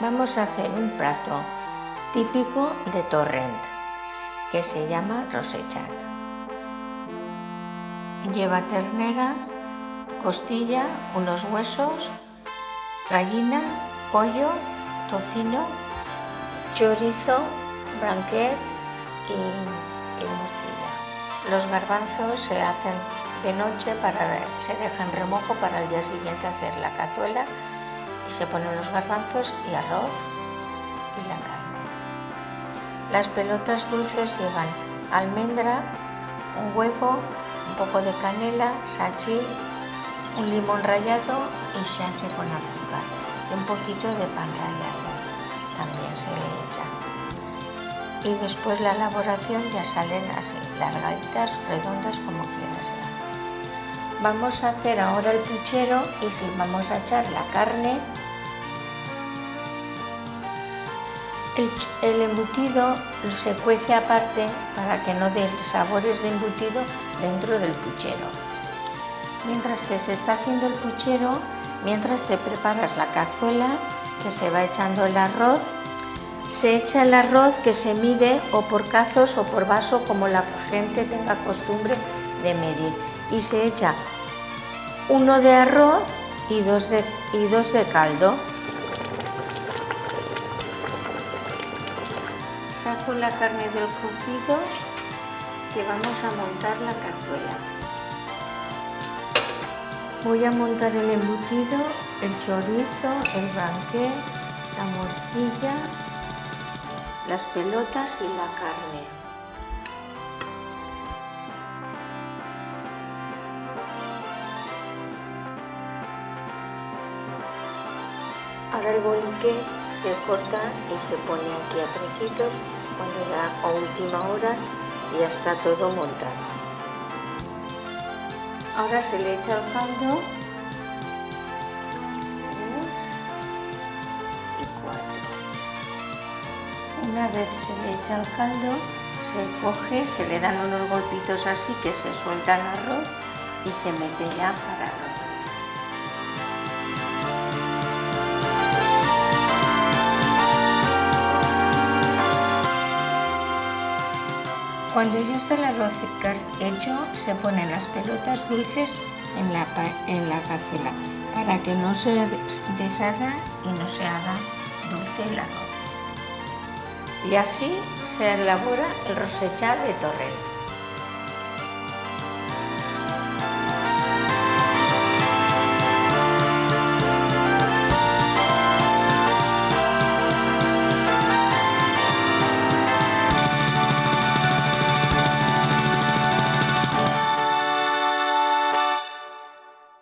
vamos a hacer un plato típico de Torrent que se llama rosechat. Lleva ternera, costilla, unos huesos, gallina, pollo, tocino, chorizo, branquet y, y morcilla. Los garbanzos se hacen de noche, para, se dejan remojo para el día siguiente hacer la cazuela y se ponen los garbanzos y arroz y la carne. Las pelotas dulces llevan almendra, un huevo, un poco de canela, sachi, un limón rallado y se hace con azúcar y un poquito de pan rallado también se le echa. Y después la elaboración ya salen así, largaditas, redondas como quieras. Vamos a hacer ahora el puchero y si vamos a echar la carne El, embutido se cuece aparte para que no dé sabores de embutido dentro del puchero. Mientras que se está haciendo el puchero, mientras te preparas la cazuela, que se va echando el arroz, se echa el arroz que se mide o por cazos o por vaso como la gente tenga costumbre de medir. Y se echa uno de arroz y dos de, y dos de caldo. Saco la carne del cocido que vamos a montar la cazuela. Voy a montar el embutido, el chorizo, el banquet, la morcilla, las pelotas y la carne. Ahora el bolique se corta y se pone aquí a trocitos cuando ya a última hora ya está todo montado. Ahora se le echa el caldo. Una vez se le echa el caldo, se coge, se le dan unos golpitos así que se suelta el arroz y se mete ya para Cuando ya está el arroz hecho, se ponen las pelotas dulces en la, en la para que no se deshaga y no se haga dulce el arroz. Y así se elabora el rosechar de torrente.